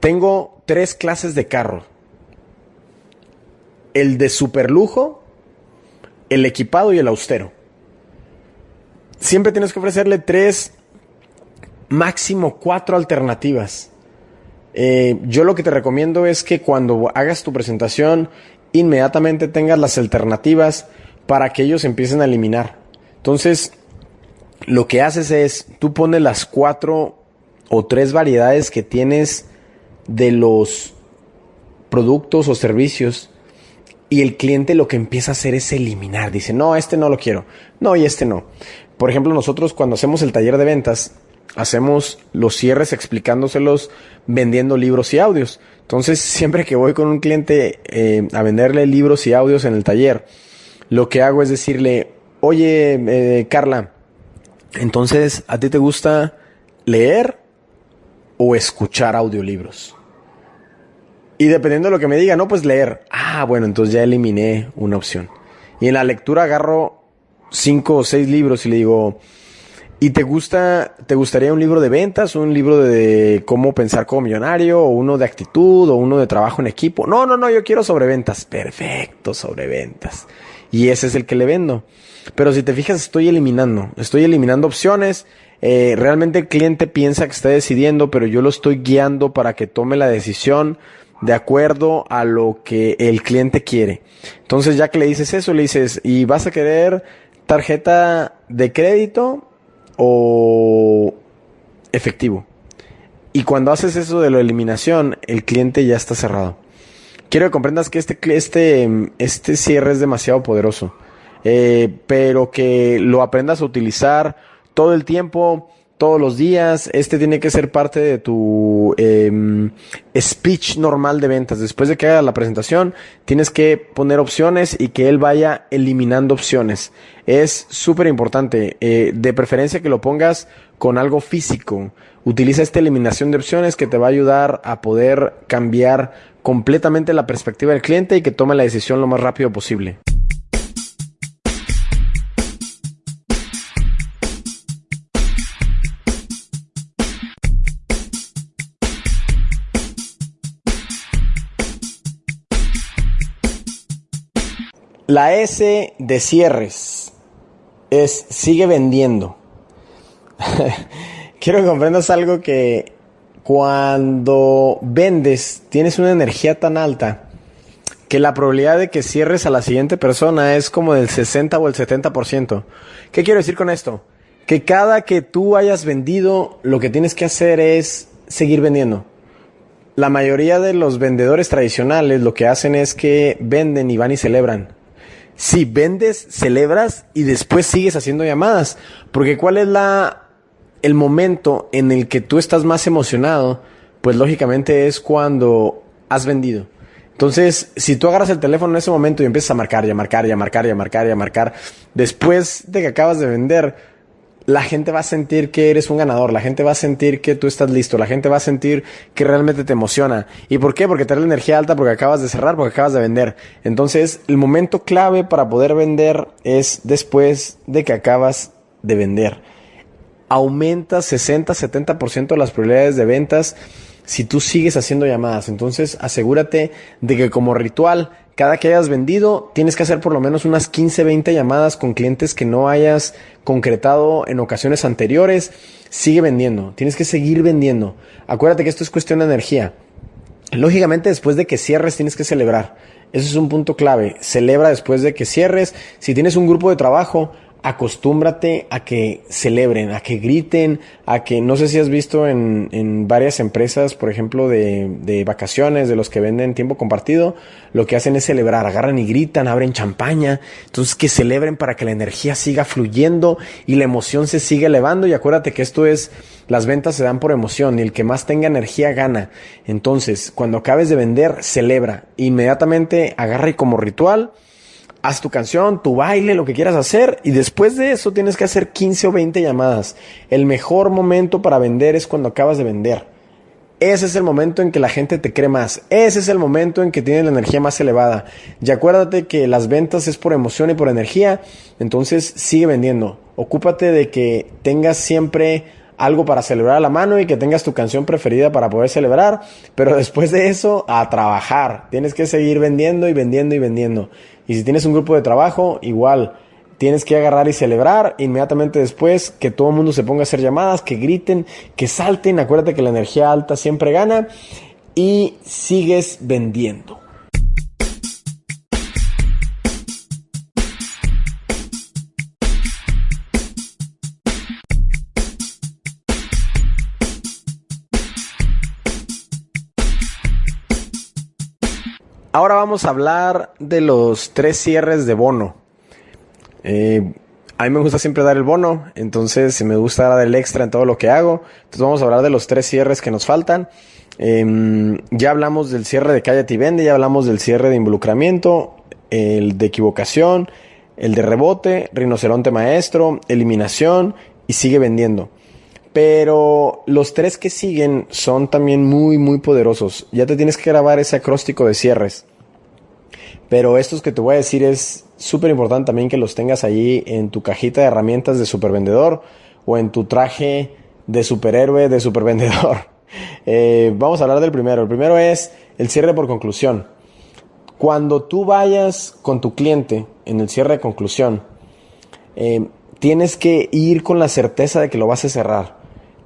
tengo tres clases de carro el de super lujo, el equipado y el austero. Siempre tienes que ofrecerle tres, máximo cuatro alternativas. Eh, yo lo que te recomiendo es que cuando hagas tu presentación, inmediatamente tengas las alternativas para que ellos empiecen a eliminar. Entonces, lo que haces es, tú pones las cuatro o tres variedades que tienes de los productos o servicios y el cliente lo que empieza a hacer es eliminar. Dice, no, este no lo quiero. No, y este no. Por ejemplo, nosotros cuando hacemos el taller de ventas, hacemos los cierres explicándoselos vendiendo libros y audios. Entonces, siempre que voy con un cliente eh, a venderle libros y audios en el taller, lo que hago es decirle, oye, eh, Carla, entonces, ¿a ti te gusta leer o escuchar audiolibros? Y dependiendo de lo que me diga, no, pues leer. Ah, bueno, entonces ya eliminé una opción. Y en la lectura agarro cinco o seis libros y le digo, ¿y te gusta, te gustaría un libro de ventas, un libro de cómo pensar como millonario, o uno de actitud, o uno de trabajo en equipo? No, no, no, yo quiero sobre ventas. Perfecto, sobre ventas. Y ese es el que le vendo. Pero si te fijas, estoy eliminando, estoy eliminando opciones. Eh, realmente el cliente piensa que está decidiendo, pero yo lo estoy guiando para que tome la decisión de acuerdo a lo que el cliente quiere. Entonces ya que le dices eso, le dices, ¿y vas a querer tarjeta de crédito o efectivo? Y cuando haces eso de la eliminación, el cliente ya está cerrado. Quiero que comprendas que este, este, este cierre es demasiado poderoso, eh, pero que lo aprendas a utilizar todo el tiempo todos los días. Este tiene que ser parte de tu em, speech normal de ventas. Después de que haga la presentación, tienes que poner opciones y que él vaya eliminando opciones. Es súper importante. Eh, de preferencia que lo pongas con algo físico. Utiliza esta eliminación de opciones que te va a ayudar a poder cambiar completamente la perspectiva del cliente y que tome la decisión lo más rápido posible. La S de cierres es sigue vendiendo. Quiero que comprendas algo que cuando vendes tienes una energía tan alta que la probabilidad de que cierres a la siguiente persona es como del 60 o el 70%. ¿Qué quiero decir con esto? Que cada que tú hayas vendido, lo que tienes que hacer es seguir vendiendo. La mayoría de los vendedores tradicionales lo que hacen es que venden y van y celebran si vendes, celebras y después sigues haciendo llamadas. Porque cuál es la, el momento en el que tú estás más emocionado, pues lógicamente es cuando has vendido. Entonces, si tú agarras el teléfono en ese momento y empiezas a marcar, y a marcar, y a marcar, y a marcar, y a marcar, después de que acabas de vender, la gente va a sentir que eres un ganador, la gente va a sentir que tú estás listo, la gente va a sentir que realmente te emociona. ¿Y por qué? Porque te da la energía alta, porque acabas de cerrar, porque acabas de vender. Entonces, el momento clave para poder vender es después de que acabas de vender. Aumenta 60, 70% las probabilidades de ventas si tú sigues haciendo llamadas. Entonces, asegúrate de que como ritual cada que hayas vendido, tienes que hacer por lo menos unas 15, 20 llamadas con clientes que no hayas concretado en ocasiones anteriores. Sigue vendiendo, tienes que seguir vendiendo. Acuérdate que esto es cuestión de energía. Lógicamente, después de que cierres, tienes que celebrar. Ese es un punto clave. Celebra después de que cierres. Si tienes un grupo de trabajo, acostúmbrate a que celebren, a que griten, a que no sé si has visto en, en varias empresas, por ejemplo, de, de, vacaciones, de los que venden tiempo compartido, lo que hacen es celebrar, agarran y gritan, abren champaña, entonces que celebren para que la energía siga fluyendo y la emoción se siga elevando y acuérdate que esto es, las ventas se dan por emoción y el que más tenga energía gana. Entonces, cuando acabes de vender, celebra, inmediatamente agarra y como ritual, haz tu canción, tu baile, lo que quieras hacer y después de eso tienes que hacer 15 o 20 llamadas. El mejor momento para vender es cuando acabas de vender. Ese es el momento en que la gente te cree más. Ese es el momento en que tienes la energía más elevada. Y acuérdate que las ventas es por emoción y por energía. Entonces sigue vendiendo. Ocúpate de que tengas siempre algo para celebrar a la mano y que tengas tu canción preferida para poder celebrar. Pero después de eso, a trabajar. Tienes que seguir vendiendo y vendiendo y vendiendo. Y si tienes un grupo de trabajo, igual. Tienes que agarrar y celebrar inmediatamente después que todo el mundo se ponga a hacer llamadas, que griten, que salten. Acuérdate que la energía alta siempre gana y sigues vendiendo. Ahora vamos a hablar de los tres cierres de bono. Eh, a mí me gusta siempre dar el bono, entonces me gusta dar el extra en todo lo que hago. Entonces vamos a hablar de los tres cierres que nos faltan. Em, ya hablamos del cierre de cállate y vende, ya hablamos del cierre de involucramiento, el de equivocación, el de rebote, rinoceronte maestro, eliminación y sigue vendiendo. Pero los tres que siguen son también muy, muy poderosos. Ya te tienes que grabar ese acróstico de cierres. Pero estos que te voy a decir es súper importante también que los tengas ahí en tu cajita de herramientas de supervendedor o en tu traje de superhéroe de supervendedor. Eh, vamos a hablar del primero. El primero es el cierre por conclusión. Cuando tú vayas con tu cliente en el cierre de conclusión, eh, tienes que ir con la certeza de que lo vas a cerrar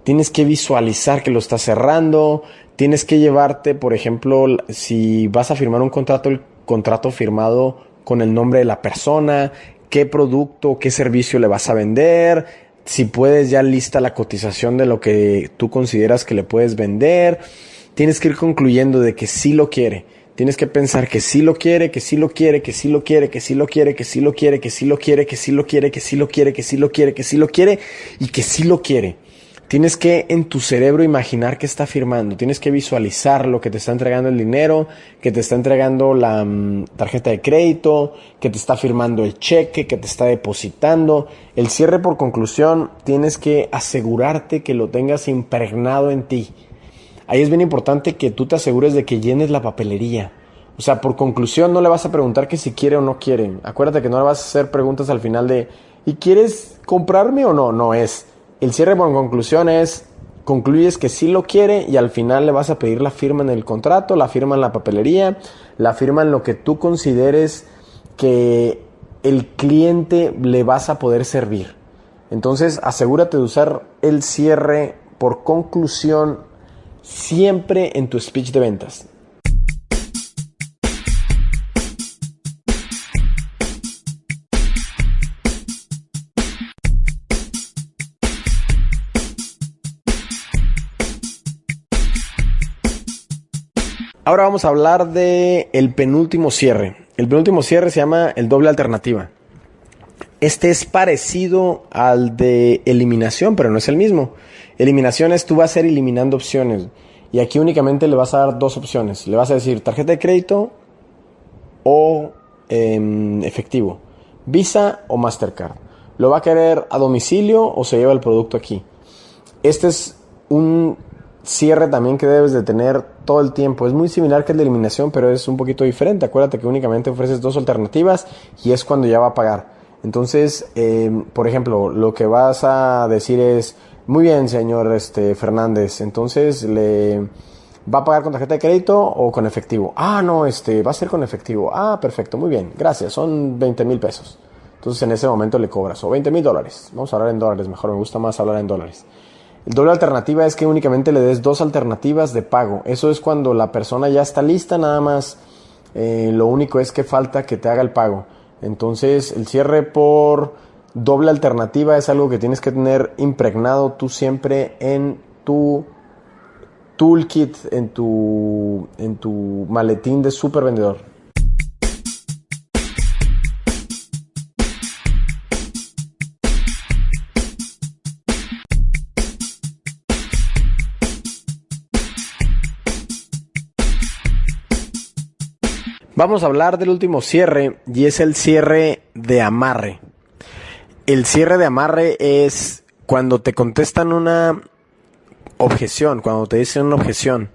tienes que visualizar que lo estás cerrando, tienes que llevarte, por ejemplo, si vas a firmar un contrato, contrato firmado con el nombre de la persona, qué producto, qué servicio le vas a vender, si puedes ya lista la cotización de lo que tú consideras que le puedes vender, tienes que ir concluyendo de que sí lo quiere. Tienes que pensar que sí lo quiere, que sí lo quiere, que sí lo quiere, que sí lo quiere, que sí lo quiere, que sí lo quiere, que sí lo quiere, que sí lo quiere, que sí lo quiere, que sí lo quiere y que sí lo quiere. Tienes que en tu cerebro imaginar que está firmando, tienes que visualizar lo que te está entregando el dinero, que te está entregando la mm, tarjeta de crédito, que te está firmando el cheque, que te está depositando. El cierre por conclusión, tienes que asegurarte que lo tengas impregnado en ti. Ahí es bien importante que tú te asegures de que llenes la papelería. O sea, por conclusión no le vas a preguntar que si quiere o no quiere. Acuérdate que no le vas a hacer preguntas al final de ¿y quieres comprarme o no? No es el cierre por conclusión es, concluyes que sí lo quiere y al final le vas a pedir la firma en el contrato, la firma en la papelería, la firma en lo que tú consideres que el cliente le vas a poder servir. Entonces asegúrate de usar el cierre por conclusión siempre en tu speech de ventas. Ahora vamos a hablar de el penúltimo cierre. El penúltimo cierre se llama el doble alternativa. Este es parecido al de eliminación, pero no es el mismo. Eliminación es tú vas a ir eliminando opciones. Y aquí únicamente le vas a dar dos opciones. Le vas a decir tarjeta de crédito o em, efectivo. Visa o Mastercard. ¿Lo va a querer a domicilio o se lleva el producto aquí? Este es un cierre también que debes de tener todo el tiempo. Es muy similar que el de eliminación, pero es un poquito diferente. Acuérdate que únicamente ofreces dos alternativas y es cuando ya va a pagar. Entonces, em, por ejemplo, lo que vas a decir es, muy bien, señor este, Fernández, entonces le va a pagar con tarjeta de crédito o con efectivo. Ah, no, este, va a ser con efectivo. Ah, perfecto, muy bien, gracias, son 20 mil pesos. Entonces en ese momento le cobras, o 20 mil dólares. Vamos a hablar en dólares, mejor me gusta más hablar en dólares. Doble alternativa es que únicamente le des dos alternativas de pago. Eso es cuando la persona ya está lista, nada más Eh, lo único es que falta que te haga el pago. Entonces, el cierre por doble alternativa es algo que tienes que tener impregnado tú siempre en tu toolkit, en tu, en tu maletín de super vendedor. Vamos a hablar del último cierre y es el cierre de amarre. El cierre de amarre es cuando te contestan una objeción, cuando te dicen una objeción.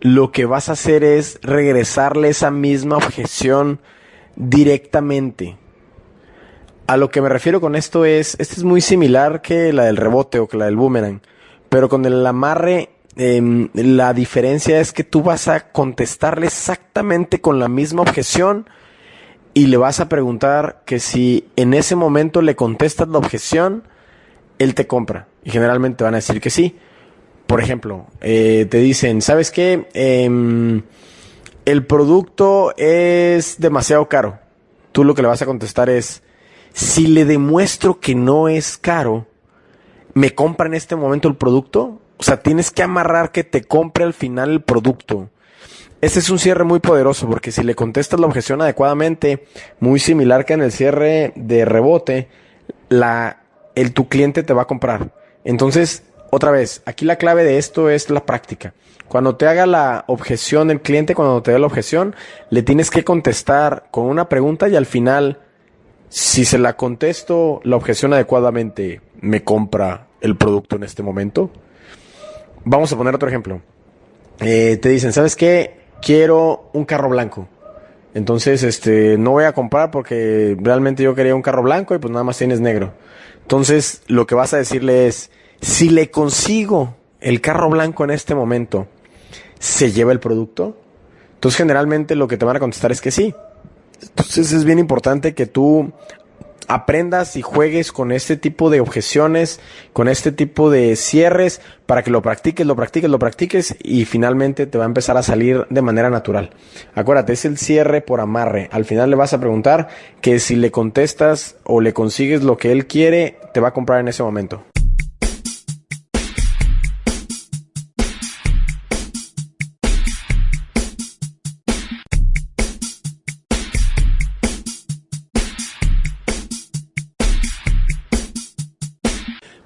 Lo que vas a hacer es regresarle esa misma objeción directamente. A lo que me refiero con esto es, este es muy similar que la del rebote o que la del boomerang, pero con el amarre Em, la diferencia es que tú vas a contestarle exactamente con la misma objeción y le vas a preguntar que si en ese momento le contestas la objeción, él te compra. Y generalmente van a decir que sí. Por ejemplo, eh, te dicen, ¿sabes qué? Em, el producto es demasiado caro. Tú lo que le vas a contestar es, si le demuestro que no es caro, ¿me compra en este momento el producto? O sea, tienes que amarrar que te compre al final el producto. Este es un cierre muy poderoso porque si le contestas la objeción adecuadamente, muy similar que en el cierre de rebote, el, tu cliente te va a comprar. Entonces, otra vez, aquí la clave de esto es la práctica. Cuando te haga la objeción el cliente, cuando te dé la objeción, le tienes que contestar con una pregunta y al final, si se la contesto la objeción adecuadamente, ¿me compra el producto en este momento? Vamos a poner otro ejemplo. Eh, te dicen, ¿sabes qué? Quiero un carro blanco. Entonces, este, no voy a comprar porque realmente yo quería un carro blanco y pues nada más tienes negro. Entonces, lo que vas a decirle es, si le consigo el carro blanco en este momento, ¿se lleva el producto? Entonces, generalmente lo que te van a contestar es que sí. Entonces, es bien importante que tú aprendas y juegues con este tipo de objeciones, con este tipo de cierres, para que lo practiques, lo practiques, lo practiques y finalmente te va a empezar a salir de manera natural. Acuérdate, es el cierre por amarre. Al final le vas a preguntar que si le contestas o le consigues lo que él quiere, te va a comprar en ese momento.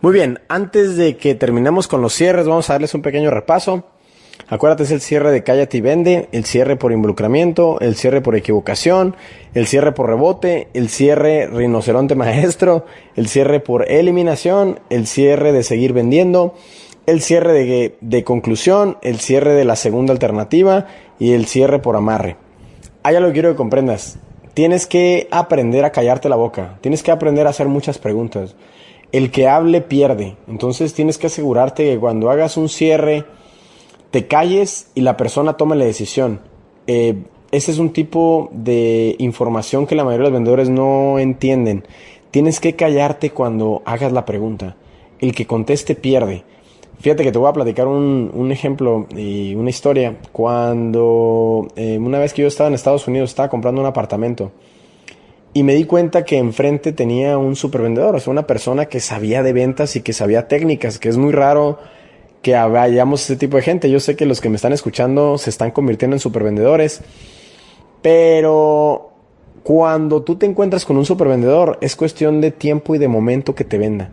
Muy bien, antes de que terminemos con los cierres, vamos a darles un pequeño repaso. Acuérdate, es el cierre de cállate y vende, el cierre por involucramiento, el cierre por equivocación, el cierre por rebote, el cierre rinoceronte maestro, el cierre por eliminación, el cierre de seguir vendiendo, el cierre de, de conclusión, el cierre de la segunda alternativa y el cierre por amarre. Hay algo que quiero que comprendas. Tienes que aprender a callarte la boca, tienes que aprender a hacer muchas preguntas el que hable pierde. Entonces tienes que asegurarte que cuando hagas un cierre, te calles y la persona tome la decisión. Eh, ese es un tipo de información que la mayoría de los vendedores no entienden. Tienes que callarte cuando hagas la pregunta. El que conteste pierde. Fíjate que te voy a platicar un, ejemplo y una historia. Cuando eh, una vez que yo estaba en Estados Unidos, estaba comprando un apartamento y me di cuenta que enfrente tenía un supervendedor, o sea, una persona que sabía de ventas y que sabía técnicas, que es muy raro que vayamos ese tipo de gente. Yo sé que los que me están escuchando se están convirtiendo en supervendedores, pero cuando tú te encuentras con un supervendedor es cuestión de tiempo y de momento que te venda.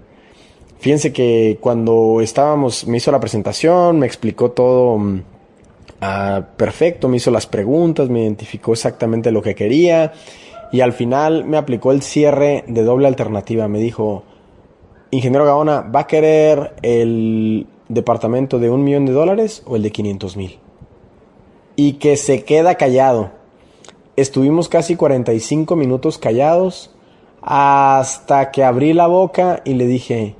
Fíjense que cuando estábamos, me hizo la presentación, me explicó todo mm, ah, perfecto, me hizo las preguntas, me identificó exactamente lo que quería y al final me aplicó el cierre de doble alternativa. Me dijo, ingeniero Gaona, ¿va a querer el departamento de un millón de dólares o el de 500 mil? Y que se queda callado. Estuvimos casi 45 minutos callados hasta que abrí la boca y le dije,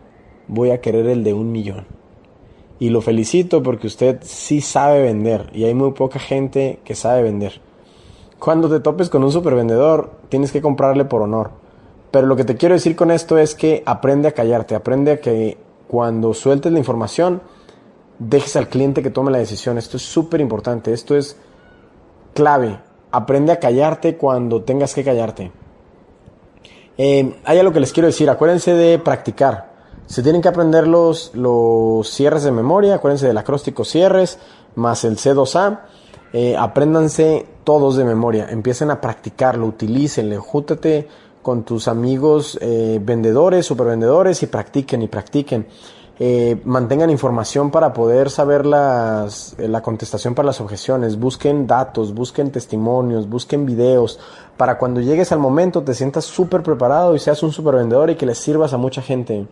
voy a querer el de un millón. Y lo felicito porque usted sí sabe vender y hay muy poca gente que sabe vender. Cuando te topes con un supervendedor, tienes que comprarle por honor. Pero lo que te quiero decir con esto es que aprende a callarte, aprende a que cuando sueltes la información, dejes al cliente que tome la decisión. Esto es súper importante, esto es clave. aprende a callarte cuando tengas que callarte. Eh, hay algo que les quiero decir, acuérdense de practicar. Se tienen que aprender los, los cierres de memoria, acuérdense del acróstico cierres, más el C2A. Eh, apréndanse todos de memoria, empiecen a practicarlo, utilícenlo, júntate con tus amigos eh, vendedores, supervendedores y practiquen y practiquen. Eh, mantengan información para poder saber la contestación para las objeciones, busquen datos, busquen testimonios, busquen videos, para cuando llegues al momento te sientas súper preparado y seas un super vendedor y que les sirvas a mucha gente.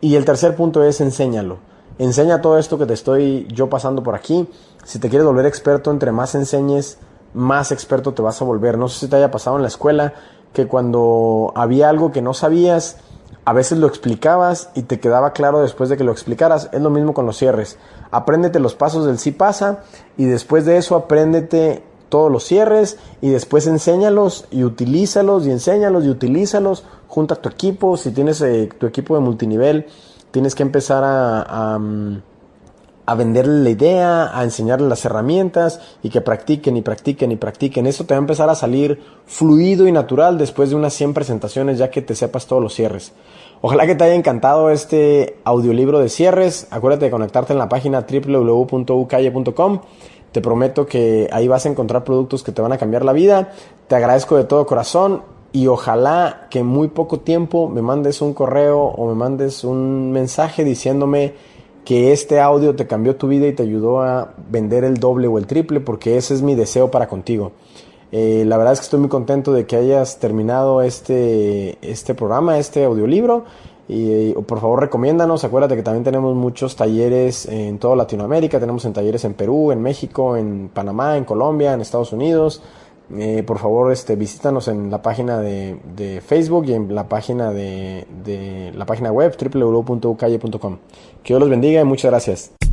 Y el tercer punto es enséñalo. Enseña todo esto que te estoy yo pasando por aquí. Si te quieres volver experto, entre más enseñes, más experto te vas a volver. No sé si te haya pasado en la escuela que cuando había algo que no sabías, a veces lo explicabas y te quedaba claro después de que lo explicaras. Es lo mismo con los cierres. Apréndete los pasos del sí pasa y después de eso apréndete todos los cierres y después enséñalos y utilízalos y enséñalos y utilízalos. Junta tu equipo. Si tienes eh, tu equipo de multinivel, tienes que empezar a, mm, a venderle la idea, a enseñarle las herramientas y que practiquen y practiquen y practiquen. Esto te va a empezar a salir fluido y natural después de unas 100 presentaciones ya que te sepas todos los cierres. Ojalá que te haya encantado este audiolibro de cierres. Acuérdate de conectarte en la página www.ucalle.com. Te prometo que ahí vas a encontrar productos que te van a cambiar la vida. Te agradezco de todo corazón y ojalá que en muy poco tiempo me mandes un correo o me mandes un mensaje diciéndome que este audio te cambió tu vida y te ayudó a vender el doble o el triple, porque ese es mi deseo para contigo. Eh, la verdad es que estoy muy contento de que hayas terminado este, este programa, este audiolibro. Y por favor recomiéndanos, acuérdate que también tenemos muchos talleres en toda Latinoamérica, tenemos en talleres en Perú, en México, en Panamá, en Colombia, en Estados Unidos. Eh, por favor, este, visítanos en la página de, de, Facebook y en la página de, de la página web www.ucalle.com. Que Dios los bendiga y muchas gracias.